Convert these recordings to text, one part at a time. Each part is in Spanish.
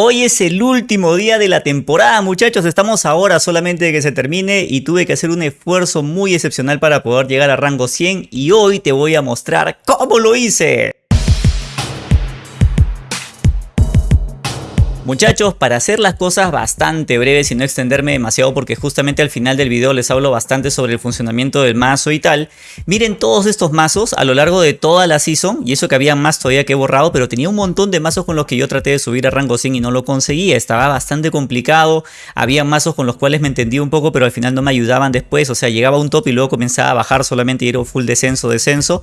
Hoy es el último día de la temporada, muchachos. Estamos ahora solamente de que se termine y tuve que hacer un esfuerzo muy excepcional para poder llegar a rango 100 y hoy te voy a mostrar cómo lo hice. Muchachos, para hacer las cosas bastante breves y no extenderme demasiado porque justamente al final del video les hablo bastante sobre el funcionamiento del mazo y tal, miren todos estos mazos a lo largo de toda la season, y eso que había más todavía que he borrado, pero tenía un montón de mazos con los que yo traté de subir a rango 100 y no lo conseguía, estaba bastante complicado, había mazos con los cuales me entendí un poco pero al final no me ayudaban después, o sea llegaba a un top y luego comenzaba a bajar solamente y era full descenso, descenso,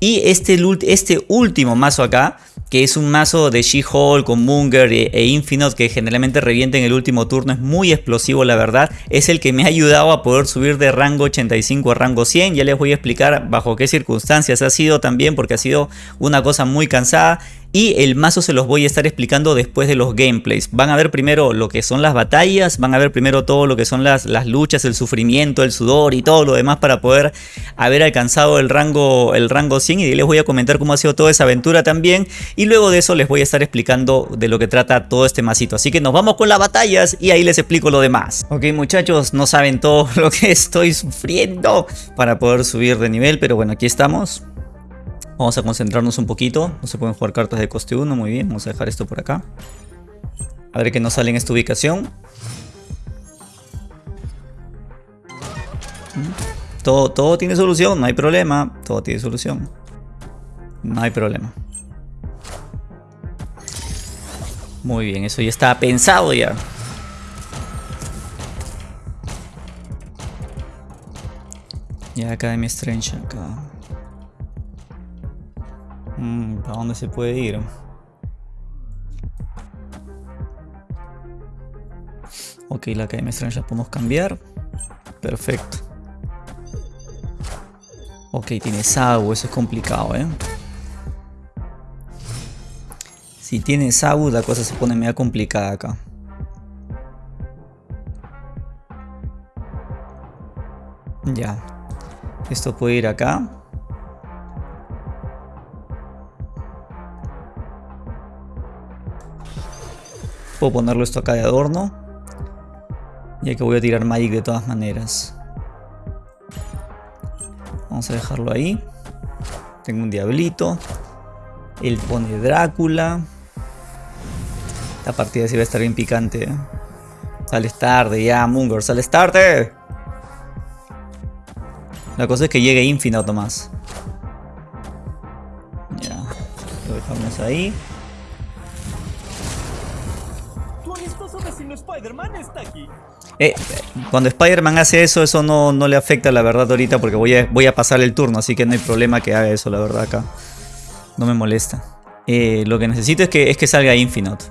y este, este último mazo acá, que es un mazo de She-Hulk con Munger e, e Que generalmente revienta en el último turno. Es muy explosivo la verdad. Es el que me ha ayudado a poder subir de rango 85 a rango 100. Ya les voy a explicar bajo qué circunstancias ha sido también porque ha sido una cosa muy cansada y el mazo se los voy a estar explicando después de los gameplays. Van a ver primero lo que son las batallas, van a ver primero todo lo que son las, luchas, el sufrimiento, el sudor y todo lo demás para poder haber alcanzado el rango, el rango 100 y les voy a comentar cómo ha sido toda esa aventura también y luego de eso les voy a estar explicando de lo que trata todo este masito. Así que nos vamos con las batallas y ahí les explico lo demás. Ok muchachos, no saben todo lo que estoy sufriendo para poder subir de nivel, pero bueno, aquí estamos. Vamos a concentrarnos un poquito. No se pueden jugar cartas de coste 1. Muy bien, vamos a dejar esto por acá. A ver qué nos sale en esta ubicación. Todo, todo tiene solución, no hay problema. Todo tiene solución. No hay problema. Muy bien, eso ya está pensado ya. Ya Academy Strange acá. Mm, ¿Para dónde se puede ir? Ok, la Academia Strange la podemos cambiar. Perfecto. Ok, tiene Sabu, eso es complicado, ¿eh? Si tiene Sabu, la cosa se pone media complicada acá. Ya. Esto puede ir acá. Puedo ponerlo esto acá de adorno. Ya que voy a tirar Magic de todas maneras. Vamos a dejarlo ahí. Tengo un diablito. Él pone Drácula. La partida sí va a estar bien picante. ¿eh? Sales tarde ya, Munger. Sales tarde. La cosa es que llegue Infinite más. Ya. Lo dejamos ahí. Eh, cuando Spider-Man hace eso, eso no, no, le afecta la verdad ahorita porque voy a, voy a pasar el turno, así que no hay problema que haga eso, la verdad acá. No me molesta. Eh, lo que necesito es que, es que salga Infinite.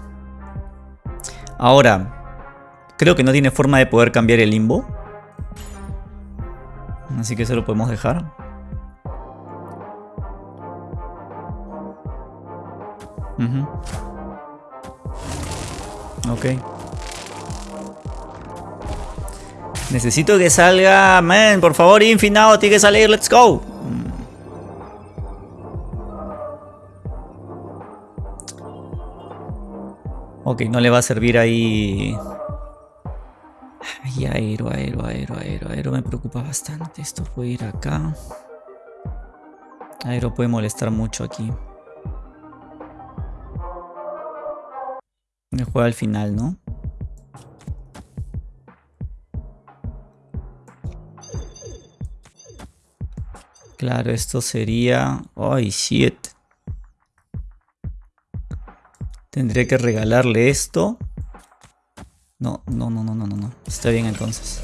Ahora, creo que no tiene forma de poder cambiar el limbo. Así que eso lo podemos dejar. Ok. Necesito que salga, man, por favor, Infinado, tiene que salir, let's go. Ok, no le va a servir ahí... Ay, aero, aero, aero, aero, aero me preocupa bastante. Esto puede ir acá. Aero puede molestar mucho aquí. Me juega al final, ¿no? Claro, esto sería... ¡Ay, 7! Tendría que regalarle esto. No, no, no, no, no, no. Está bien entonces.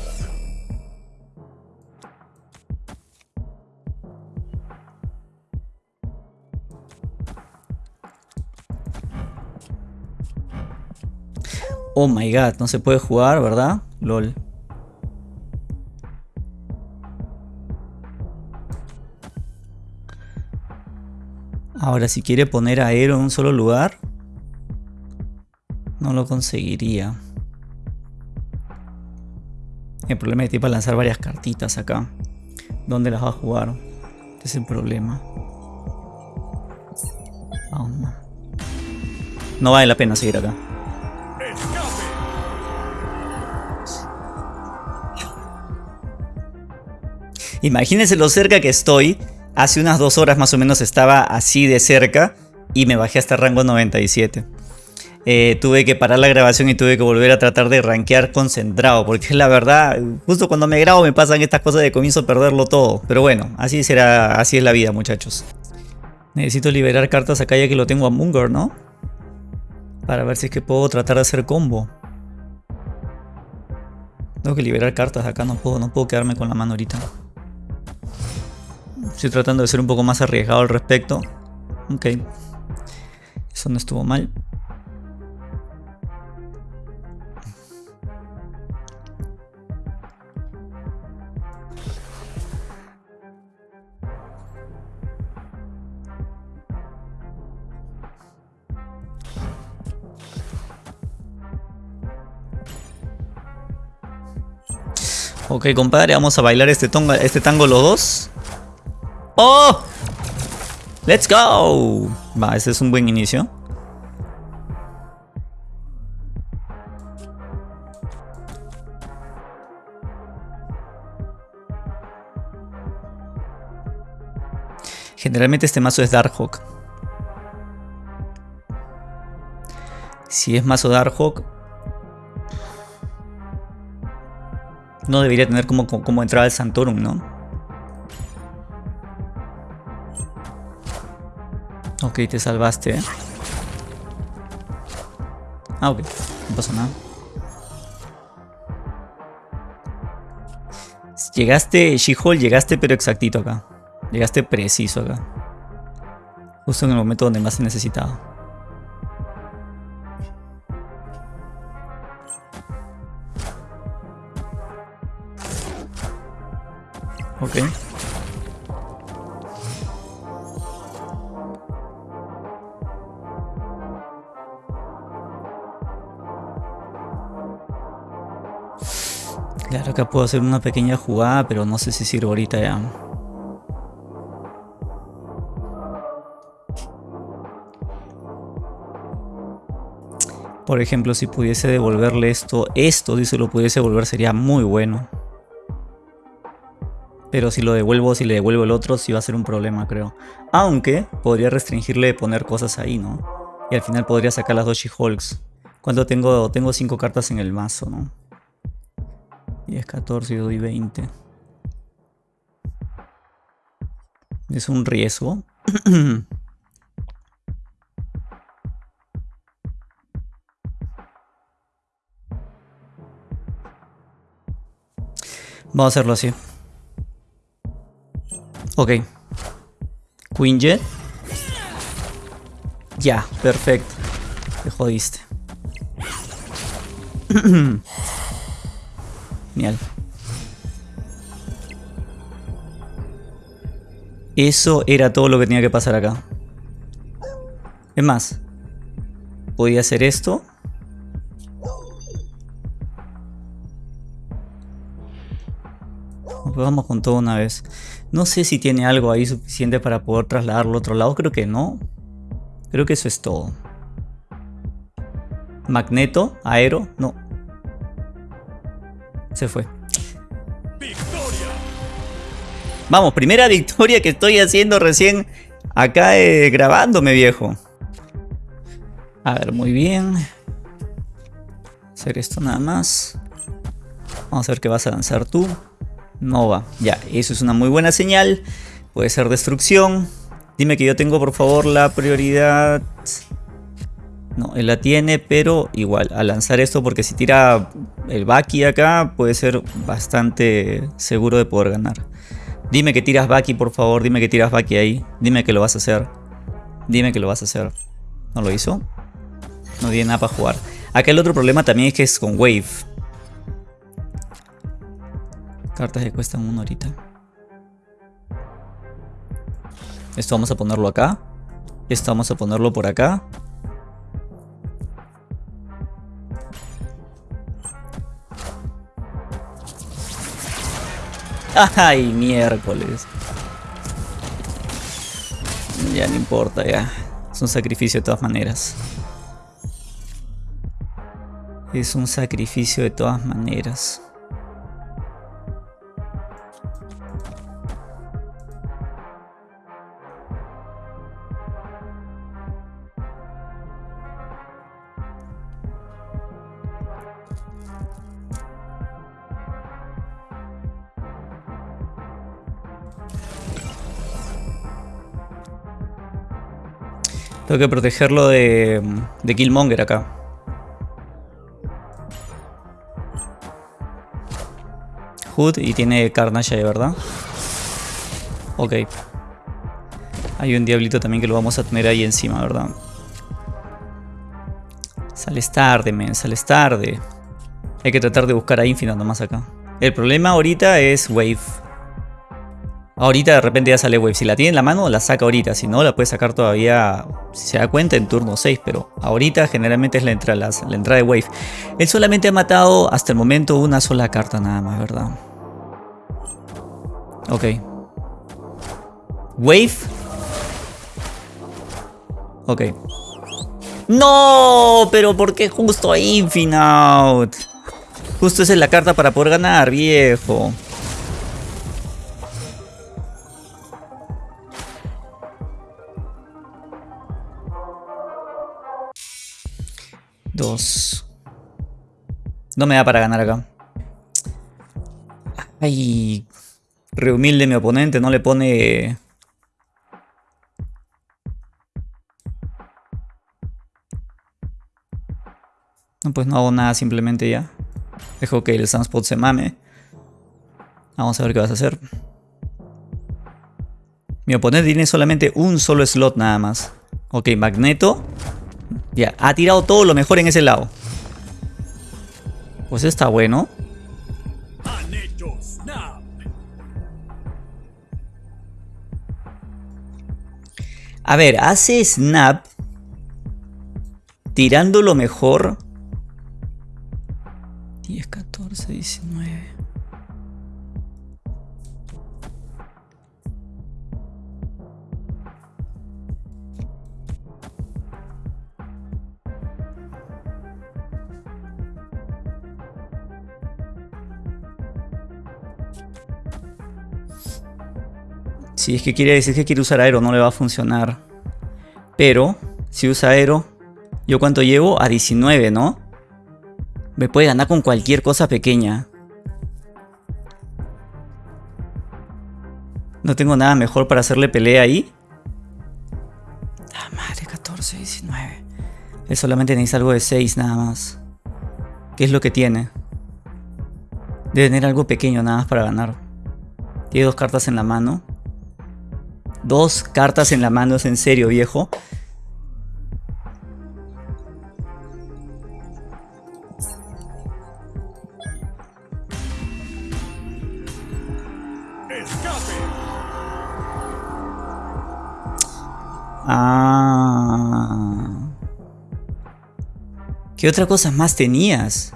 Oh my god, no se puede jugar, ¿verdad? LOL. Ahora, si quiere poner a aero en un solo lugar, no lo conseguiría. El problema es que para lanzar varias cartitas acá. ¿Dónde las va a jugar? Este es el problema. Oh, no. no vale la pena seguir acá. Imagínense lo cerca que estoy Hace unas dos horas más o menos estaba así de cerca y me bajé hasta rango 97. Eh, tuve que parar la grabación y tuve que volver a tratar de rankear concentrado. Porque la verdad, justo cuando me grabo me pasan estas cosas de comienzo a perderlo todo. Pero bueno, así será, así es la vida muchachos. Necesito liberar cartas acá ya que lo tengo a Munger, ¿no? Para ver si es que puedo tratar de hacer combo. Tengo que liberar cartas acá, no puedo, no puedo quedarme con la mano ahorita. Estoy tratando de ser un poco más arriesgado al respecto. Ok. Eso no estuvo mal. Ok, compadre, vamos a bailar este, este tango los dos. ¡Oh! ¡Let's go! Va, ese es un buen inicio. Generalmente este mazo es Darkhawk. Si es mazo Darkhawk, no debería tener como, como entrada al Santorum, ¿no? Te salvaste, ¿eh? Ah, ok. No pasa nada. Llegaste, She-Hulk, llegaste pero exactito acá. Llegaste preciso acá. Justo en el momento donde más se necesitaba. Ok. Claro, acá puedo hacer una pequeña jugada, pero no sé si sirve ahorita ya. Por ejemplo, si pudiese devolverle esto, esto si se lo pudiese devolver sería muy bueno. Pero si lo devuelvo, si le devuelvo el otro, sí va a ser un problema, creo. Aunque podría restringirle de poner cosas ahí, ¿no? Y al final podría sacar las dos She-Hulks. Cuando tengo, tengo 5 cartas en el mazo, ¿no? Y es 14 y doy 20. Es un riesgo. Vamos a hacerlo así. Ok. Queen Jet. Ya, perfecto. Te jodiste. Eso era todo lo que tenía que pasar acá. Es más, podía hacer esto. Vamos con todo una vez. No sé si tiene algo ahí suficiente para poder trasladarlo a otro lado. Creo que no. Creo que eso es todo. Magneto, aero, no. Se fue. Vamos, primera victoria que estoy haciendo recién acá eh, grabándome, viejo. A ver, muy bien. Hacer esto nada más. Vamos a ver qué vas a lanzar tú. No va. Ya, eso es una muy buena señal. Puede ser destrucción. Dime que yo tengo por favor la prioridad. No, él la tiene, pero igual, a lanzar esto porque si tira el Baki acá puede ser bastante seguro de poder ganar. Dime que tiras Baki, por favor, dime que tiras Baki ahí. Dime que lo vas a hacer. Dime que lo vas a hacer. ¿No lo hizo? No tiene nada para jugar. Acá el otro problema también es que es con Wave. Cartas que cuestan una horita. Esto vamos a ponerlo acá. Esto vamos a ponerlo por acá. ¡Ay, miércoles! Ya no importa, ya. Es un sacrificio de todas maneras. Es un sacrificio de todas maneras. Tengo que protegerlo de, de Killmonger acá. Hood y tiene Carnage de verdad. Ok. Hay un diablito también que lo vamos a tener ahí encima, ¿verdad? Sales tarde, men, sales tarde. Hay que tratar de buscar a Infinite nomás acá. El problema ahorita es Wave. Ahorita de repente ya sale Wave. Si la tiene en la mano, la saca ahorita. Si no, la puede sacar todavía, si se da cuenta, en turno 6. Pero ahorita generalmente es la entrada, la, entrada de Wave. Él solamente ha matado hasta el momento una sola carta nada más, ¿verdad? Ok. Wave. Ok. ¡No! Pero ¿por qué justo Infinite? Justo esa es la carta para poder ganar, viejo. No me da para ganar acá. Ay. Re humilde mi oponente, no le pone... No, pues no hago nada simplemente ya. Dejo que el Sunspot se mame. Vamos a ver qué vas a hacer. Mi oponente tiene solamente un solo slot nada más. Ok, Magneto. Ya, ha tirado todo lo mejor en ese lado. Pues está bueno. A ver, hace snap tirando lo mejor 10, 14, 19. Si es que quiere decir que quiere usar aero, no le va a funcionar. Pero, si usa aero, ¿yo cuánto llevo? A 19, ¿no? Me puede ganar con cualquier cosa pequeña. No tengo nada mejor para hacerle pelea ahí. Ah, madre, 14, 19. Él solamente necesita algo de 6 nada más. ¿Qué es lo que tiene? Debe tener algo pequeño nada más para ganar. Tiene dos cartas en la mano. Dos cartas en la mano, es en serio, viejo. Ah. ¿Qué otra cosa más tenías?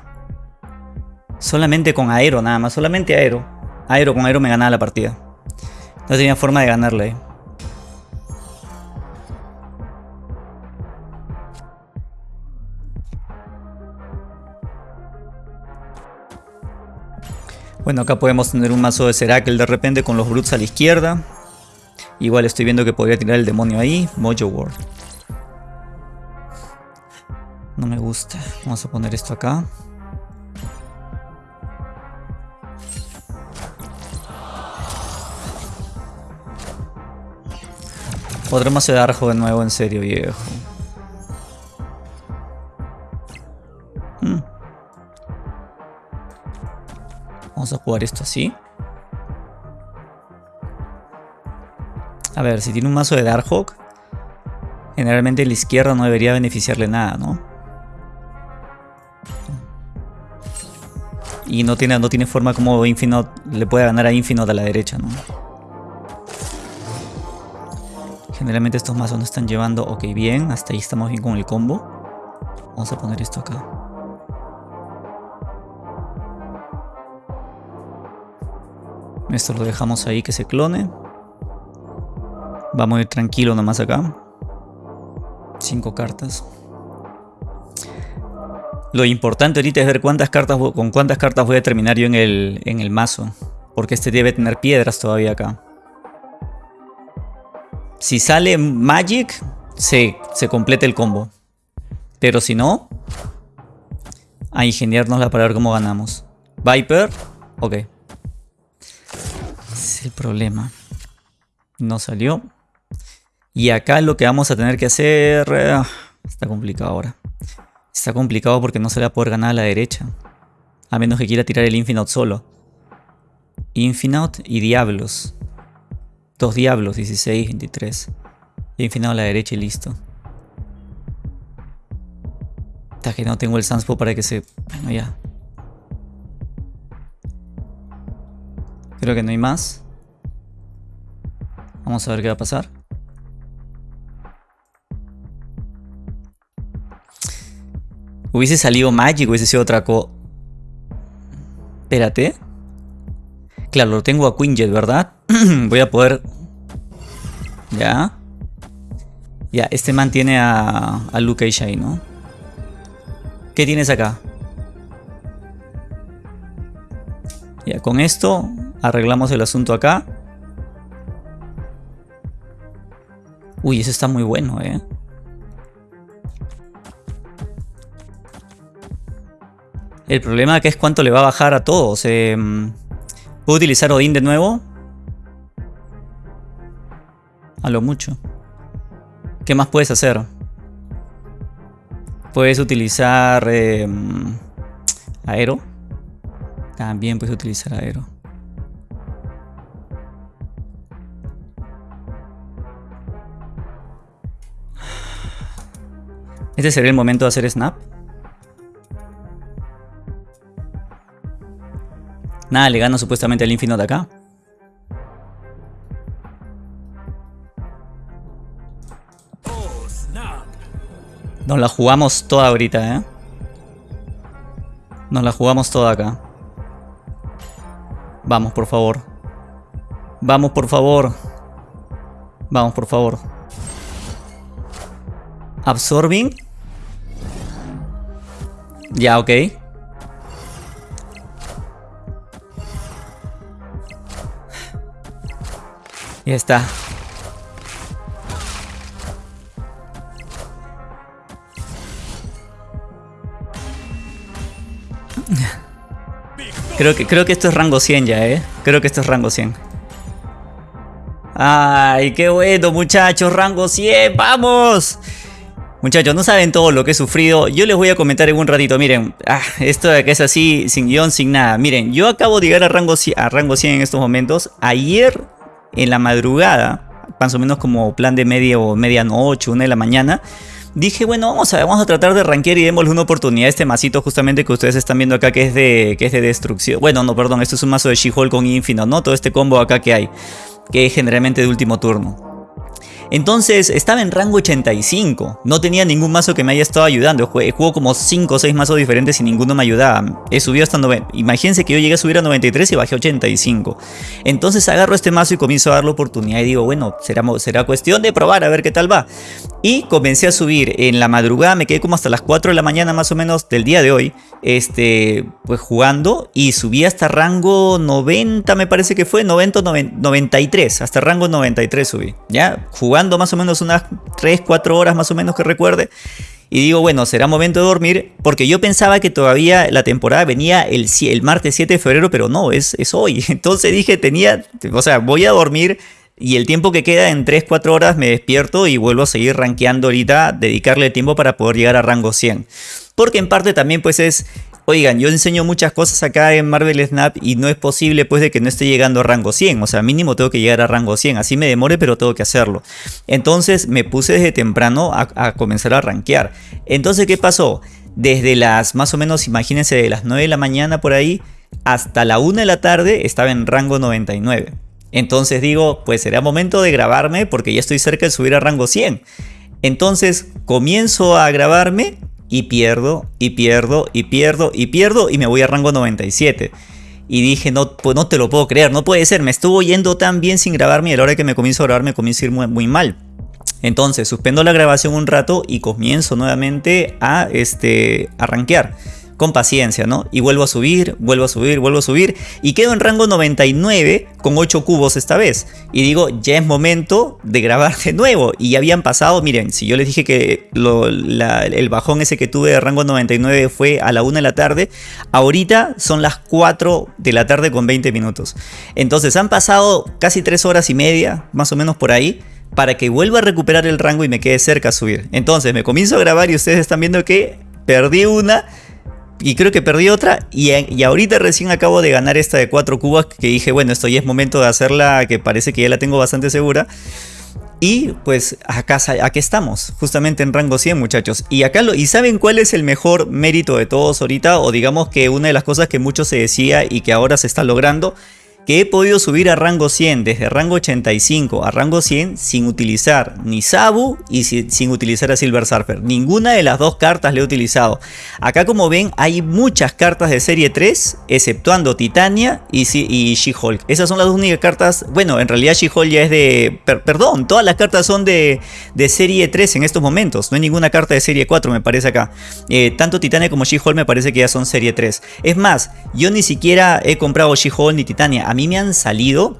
Solamente con aero, nada más. Solamente aero. Aero con aero me ganaba la partida. No tenía forma de ganarle. Bueno, acá podemos tener un mazo de Serakel de repente con los Brutes a la izquierda. Igual estoy viendo que podría tirar el demonio ahí. Mojo World. No me gusta. Vamos a poner esto acá. Podremos de Arjo de nuevo, en serio, viejo. Hmm. Vamos a jugar esto así. A ver, si tiene un mazo de Darkhawk, generalmente la izquierda no debería beneficiarle nada, ¿no? Y no tiene, no tiene forma como Infinite le puede ganar a Infinite a la derecha, ¿no? Generalmente estos mazos no están llevando... Ok, bien, hasta ahí estamos bien con el combo. Vamos a poner esto acá. Esto lo dejamos ahí que se clone. Vamos a ir tranquilo nomás acá. Cinco cartas. Lo importante ahorita es ver cuántas cartas con cuántas cartas voy a terminar yo en el, en el mazo. Porque este debe tener piedras todavía acá. Si sale Magic, se, se completa el combo. Pero si no, a ingeniárnosla para ver cómo ganamos. Viper, ok. El problema. No salió. Y acá lo que vamos a tener que hacer... eh, está complicado ahora. Está complicado porque no se le va a poder ganar a la derecha. A menos que quiera tirar el Infinite solo. Infinite y Diablos. Dos Diablos, 16, 23. Y Infinite a la derecha y listo. Hasta que no tengo el Sunspo para que se... Bueno, ya. Creo que no hay más. Vamos a ver qué va a pasar. Hubiese salido Magic, hubiese sido otra co... Espérate. Claro, lo tengo a Quinjet, ¿verdad? Voy a poder... Ya. Ya, este man tiene a, a Luke y Shai, ¿no? ¿Qué tienes acá? Ya, con esto arreglamos el asunto acá. Uy, eso está muy bueno, ¿eh? El problema acá es cuánto le va a bajar a todos. Eh, ¿Puedo utilizar Odín de nuevo? A lo mucho. ¿Qué más puedes hacer? Puedes utilizar eh, Aero. También puedes utilizar Aero. Este sería el momento de hacer snap. Nada, le gano supuestamente al Infinite de acá. Nos la jugamos toda ahorita, ¿eh? Nos la jugamos toda acá. Vamos, por favor. Vamos, por favor. Vamos, por favor. Absorbing. Ya, ok. Ya está. Creo que, creo que esto es rango 100 ya, ¿eh? Creo que esto es rango 100. ¡Ay, qué bueno, muchachos! ¡Rango 100! ¡Vamos! Muchachos, no saben todo lo que he sufrido. Yo les voy a comentar en un ratito. Miren, ah, esto de que es así, sin guion, sin nada. Miren, yo acabo de llegar a rango, 100, a rango 100 en estos momentos. Ayer, en la madrugada, más o menos como plan de media o medianoche, una de la mañana, dije, bueno, vamos a, vamos a tratar de rankear y démosle una oportunidad a este masito justamente que ustedes están viendo acá que es de, que es de destrucción. Bueno, no, perdón, esto es un mazo de She-Hulk con Infinite, ¿no? Todo este combo acá que hay, que es generalmente de último turno. Entonces estaba en rango 85, no tenía ningún mazo que me haya estado ayudando, juego como 5 o 6 mazos diferentes y ninguno me ayudaba. He subido hasta 90, imagínense que yo llegué a subir a 93 y bajé a 85. Entonces agarro este mazo y comienzo a dar la oportunidad y digo, bueno, será, será cuestión de probar a ver qué tal va. Y comencé a subir en la madrugada, me quedé como hasta las 4 de la mañana más o menos del día de hoy, este, pues jugando y subí hasta rango 90 me parece que fue, 90 93, hasta rango 93 subí, ya, jugando más o menos unas 3, 4 horas más o menos que recuerde. Y digo, bueno, será momento de dormir, porque yo pensaba que todavía la temporada venía el, el martes 7 de febrero, pero no, es, es hoy. Entonces dije, tenía, o sea, voy a dormir y el tiempo que queda en 3, 4 horas me despierto y vuelvo a seguir rankeando ahorita, dedicarle tiempo para poder llegar a rango 100. Porque en parte también pues es Oigan, yo enseño muchas cosas acá en Marvel Snap y no es posible pues de que no esté llegando a rango 100. O sea, mínimo tengo que llegar a rango 100. Así me demore, pero tengo que hacerlo. Entonces me puse desde temprano a, comenzar a rankear. Entonces, ¿qué pasó? Desde las, más o menos, imagínense, de las 9 de la mañana por ahí, hasta la 1 de la tarde estaba en rango 99. Entonces digo, pues será momento de grabarme porque ya estoy cerca de subir a rango 100. Entonces comienzo a grabarme y pierdo, y pierdo, y pierdo, y pierdo, y me voy a rango 97. Y dije, no, pues no te lo puedo creer, no puede ser, me estuvo yendo tan bien sin grabarme y a la hora que me comienzo a grabar me comienzo a ir muy, muy mal. Entonces suspendo la grabación un rato y comienzo nuevamente a, este, a rankear con paciencia, ¿no? Y vuelvo a subir, vuelvo a subir, vuelvo a subir y quedo en rango 99 con 8 cubos esta vez. Y digo, ya es momento de grabar de nuevo. Y ya habían pasado, miren, si yo les dije que el bajón ese que tuve de rango 99 fue a la 1 de la tarde, ahorita son las 4 de la tarde con 20 minutos. Entonces han pasado casi 3 horas y media, más o menos por ahí para que vuelva a recuperar el rango y me quede cerca a subir. Entonces me comienzo a grabar y ustedes están viendo que perdí una y creo que perdí otra y, y, ahorita recién acabo de ganar esta de 4 cubas que dije, bueno, esto ya es momento de hacerla, que parece que ya la tengo bastante segura. Y pues acá, aquí estamos, justamente en rango 100 muchachos. Y acá lo, ¿Y saben cuál es el mejor mérito de todos ahorita? O digamos que una de las cosas que mucho se decía y que ahora se está logrando que he podido subir a rango 100 desde rango 85 a rango 100 sin utilizar ni Sabu y sin utilizar a Silver Surfer. Ninguna de las dos cartas le he utilizado. Acá como ven hay muchas cartas de serie 3 exceptuando Titania y, She-Hulk. Esas son las únicas cartas, bueno en realidad She-Hulk ya es de, perdón, todas las cartas son de, de, serie 3 en estos momentos. No hay ninguna carta de serie 4 me parece acá. Eh, tanto Titania como She-Hulk me parece que ya son serie 3. Es más, yo ni siquiera he comprado She-Hulk ni Titania a mí me han salido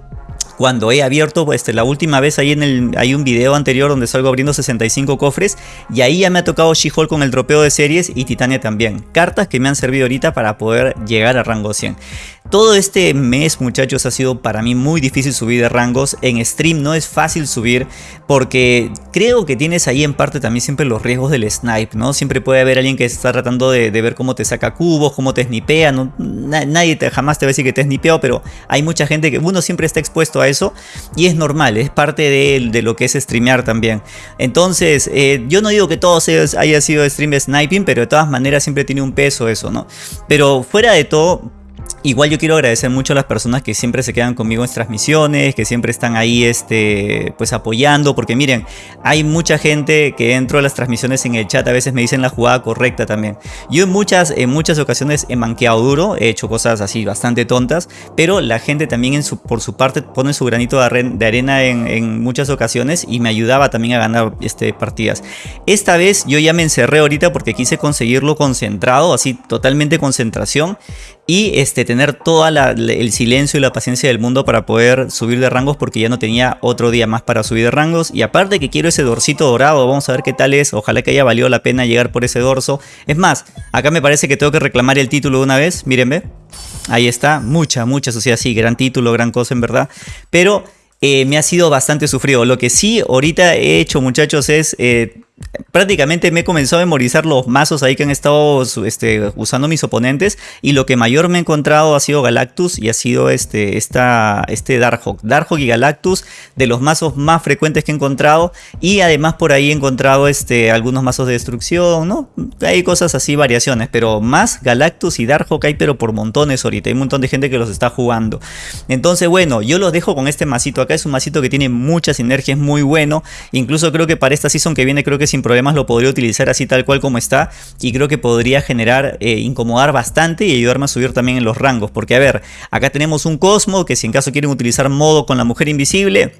cuando he abierto, este, la última vez ahí en el, hay un video anterior donde salgo abriendo 65 cofres y ahí ya me ha tocado She-Hulk con el dropeo de series y Titania también. Cartas que me han servido ahorita para poder llegar a rango 100. Todo este mes muchachos ha sido para mí muy difícil subir de rangos. En stream no es fácil subir porque creo que tienes ahí en parte también siempre los riesgos del snipe, ¿no? Siempre puede haber alguien que está tratando de, ver cómo te saca cubos, cómo te snipea. ¿no? nadie te, jamás te va a decir que te snipeado, pero hay mucha gente que uno siempre está expuesto a eso y es normal, es parte de, de lo que es streamear también. Entonces, eh, yo no digo que todo haya sido stream sniping, pero de todas maneras siempre tiene un peso eso, ¿no? Pero fuera de todo Igual yo quiero agradecer mucho a las personas que siempre se quedan conmigo en transmisiones, que siempre están ahí este, pues apoyando, porque miren, hay mucha gente que dentro de las transmisiones en el chat a veces me dicen la jugada correcta también. Yo en muchas, en muchas ocasiones he manqueado duro, he hecho cosas así bastante tontas, pero la gente también en su, por su parte pone su granito de, arena en, muchas ocasiones y me ayudaba también a ganar este, partidas. Esta vez yo ya me encerré ahorita porque quise conseguirlo concentrado, así totalmente concentración y este, tener todo el silencio y la paciencia del mundo para poder subir de rangos porque ya no tenía otro día más para subir de rangos. Y aparte que quiero ese dorsito dorado, vamos a ver qué tal es, ojalá que haya valido la pena llegar por ese dorso. Es más, acá me parece que tengo que reclamar el título de una vez, mírenme, ahí está, mucha, mucha sociedad, sí, gran título, gran cosa en verdad, pero... Eh, me ha sido bastante sufrido. Lo que sí ahorita he hecho muchachos es eh, prácticamente me he comenzado a memorizar los mazos ahí que han estado este, usando mis oponentes y lo que mayor me he encontrado ha sido Galactus y ha sido este, este Darkhawk. Darkhawk y Galactus de los mazos más frecuentes que he encontrado y además por ahí he encontrado este, algunos mazos de destrucción, ¿no? Hay cosas así, variaciones, pero más Galactus y Darkhawk hay pero por montones ahorita, hay un montón de gente que los está jugando. Entonces bueno, yo los dejo con este masito acá, es un masito que tiene mucha sinergia, es muy bueno, incluso creo que para esta season que viene creo que sin problemas lo podría utilizar así tal cual como está y creo que podría generar, eh, incomodar bastante y ayudarme a subir también en los rangos. Porque a ver, acá tenemos un Cosmo que si en caso quieren utilizar modo con la mujer invisible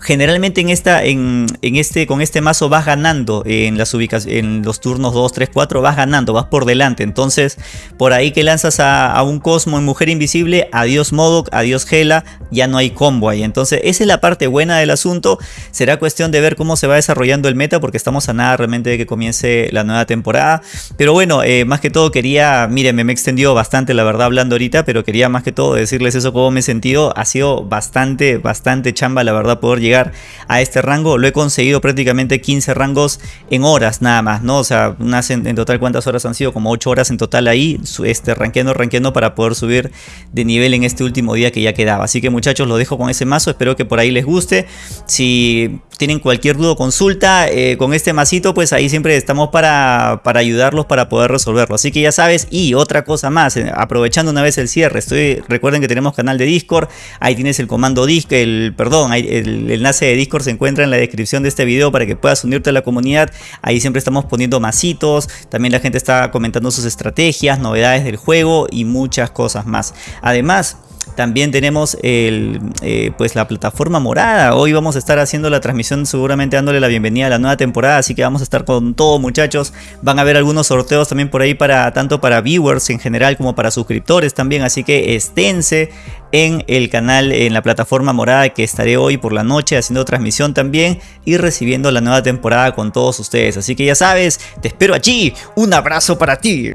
Generalmente en esta, en, este, con este mazo vas ganando en las ubicaciones, en los turnos 2, 3, 4 vas ganando, vas por delante. Entonces, por ahí que lanzas a, un Cosmo en Mujer Invisible, adiós Modok, adiós Gela, ya no hay combo ahí. Entonces, esa es la parte buena del asunto. Será cuestión de ver cómo se va desarrollando el meta, porque estamos a nada realmente de que comience la nueva temporada. Pero bueno, eh, más que todo quería, miren, me, me extendió bastante la verdad hablando ahorita, pero quería más que todo decirles eso, cómo me he sentido. Ha sido bastante, bastante chamba la verdad llegar a este rango. Lo he conseguido prácticamente 15 rangos en horas nada más, ¿no? O sea, unas en, total cuántas horas han sido, como 8 horas en total ahí, este, ranqueando, ranqueando para poder subir de nivel en este último día que ya quedaba. Así que muchachos, lo dejo con ese mazo, espero que por ahí les guste. Si tienen cualquier duda o consulta eh, con este masito, pues ahí siempre estamos para, para ayudarlos para poder resolverlo. Así que ya sabes, y otra cosa más, eh, aprovechando una vez el cierre, estoy, recuerden que tenemos canal de Discord, ahí tienes el comando Discord, el, perdón, el, enlace de Discord se encuentra en la descripción de este video para que puedas unirte a la comunidad. Ahí siempre estamos poniendo masitos, también la gente está comentando sus estrategias, novedades del juego y muchas cosas más. Además, también tenemos el, eh, pues la plataforma morada. Hoy vamos a estar haciendo la transmisión seguramente dándole la bienvenida a la nueva temporada. Así que vamos a estar con todo muchachos. Van a haber algunos sorteos también por ahí para tanto para viewers en general como para suscriptores también. Así que esténse en el canal, en la plataforma morada que estaré hoy por la noche haciendo transmisión también y recibiendo la nueva temporada con todos ustedes. Así que ya sabes, te espero allí. Un abrazo para ti.